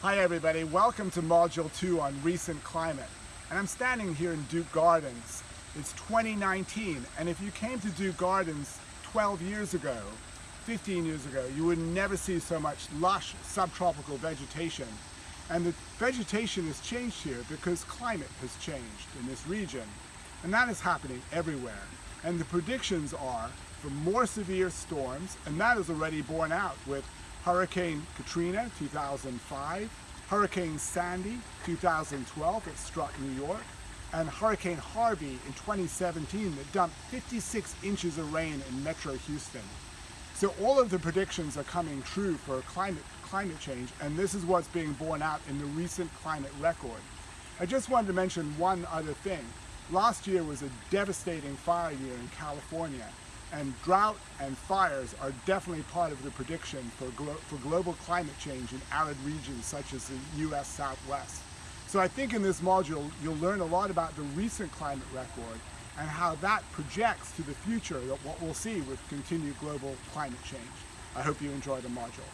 Hi everybody, welcome to Module 2 on recent climate. And I'm standing here in Duke Gardens. It's 2019 and if you came to Duke Gardens 12 years ago, 15 years ago, you would never see so much lush subtropical vegetation. And the vegetation has changed here because climate has changed in this region. And that is happening everywhere. And the predictions are for more severe storms, and that is already borne out with Hurricane Katrina 2005, Hurricane Sandy 2012 that struck New York, and Hurricane Harvey in 2017 that dumped 56 inches of rain in Metro Houston. So all of the predictions are coming true for climate, climate change, and this is what's being borne out in the recent climate record. I just wanted to mention one other thing. Last year was a devastating fire year in California, and drought and fires are definitely part of the prediction for, glo for global climate change in arid regions such as the US Southwest. So I think in this module you'll learn a lot about the recent climate record and how that projects to the future what we'll see with continued global climate change. I hope you enjoy the module.